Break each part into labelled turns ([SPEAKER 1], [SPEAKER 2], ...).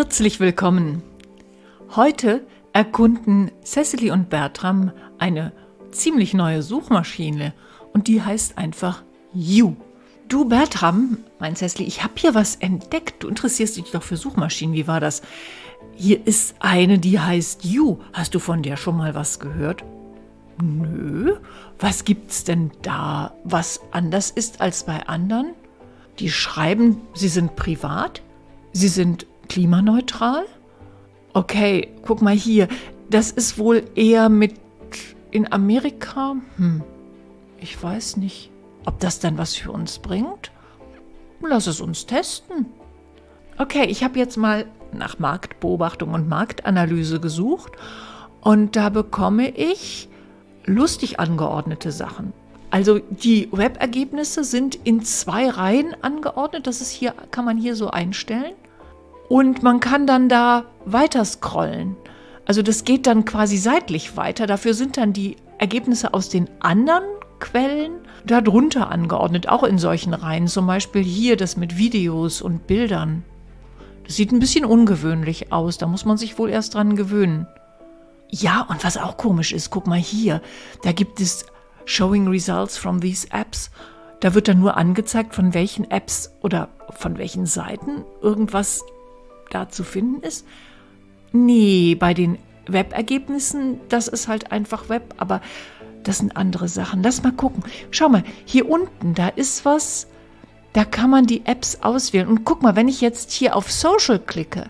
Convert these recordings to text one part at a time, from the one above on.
[SPEAKER 1] Herzlich willkommen. Heute erkunden Cecily und Bertram eine ziemlich neue Suchmaschine und die heißt einfach You. Du Bertram, mein Cecily, ich habe hier was entdeckt. Du interessierst dich doch für Suchmaschinen. Wie war das? Hier ist eine, die heißt You. Hast du von der schon mal was gehört? Nö. Was gibt's denn da, was anders ist als bei anderen? Die schreiben, sie sind privat, sie sind klimaneutral. Okay, guck mal hier. Das ist wohl eher mit in Amerika. Hm, ich weiß nicht, ob das dann was für uns bringt. Lass es uns testen. Okay, ich habe jetzt mal nach Marktbeobachtung und Marktanalyse gesucht und da bekomme ich lustig angeordnete Sachen. Also die Webergebnisse sind in zwei Reihen angeordnet. Das ist hier, kann man hier so einstellen. Und man kann dann da weiter scrollen. Also das geht dann quasi seitlich weiter. Dafür sind dann die Ergebnisse aus den anderen Quellen darunter angeordnet, auch in solchen Reihen. Zum Beispiel hier das mit Videos und Bildern. Das sieht ein bisschen ungewöhnlich aus. Da muss man sich wohl erst dran gewöhnen. Ja, und was auch komisch ist, guck mal hier, da gibt es Showing Results from these Apps. Da wird dann nur angezeigt, von welchen Apps oder von welchen Seiten irgendwas da zu finden ist. Nee, bei den Webergebnissen, das ist halt einfach Web, aber das sind andere Sachen. Lass mal gucken. Schau mal, hier unten, da ist was, da kann man die Apps auswählen. Und guck mal, wenn ich jetzt hier auf Social klicke,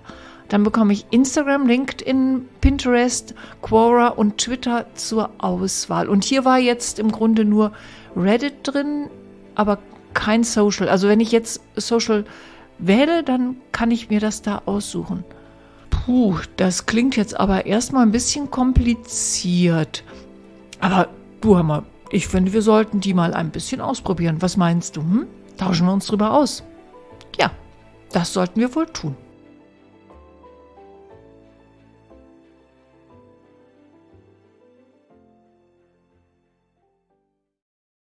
[SPEAKER 1] dann bekomme ich Instagram, LinkedIn, Pinterest, Quora und Twitter zur Auswahl. Und hier war jetzt im Grunde nur Reddit drin, aber kein Social. Also wenn ich jetzt Social wähle, dann kann ich mir das da aussuchen. Puh, das klingt jetzt aber erstmal ein bisschen kompliziert. Aber du Hammer, ich finde, wir sollten die mal ein bisschen ausprobieren. Was meinst du? Hm? Tauschen wir uns drüber aus? Ja, das sollten wir wohl tun.